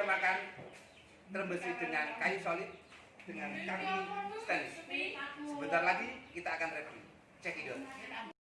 disamakan terbesi dengan kayu solid dengan kaki stainless. Sebentar lagi kita akan review. Check it out.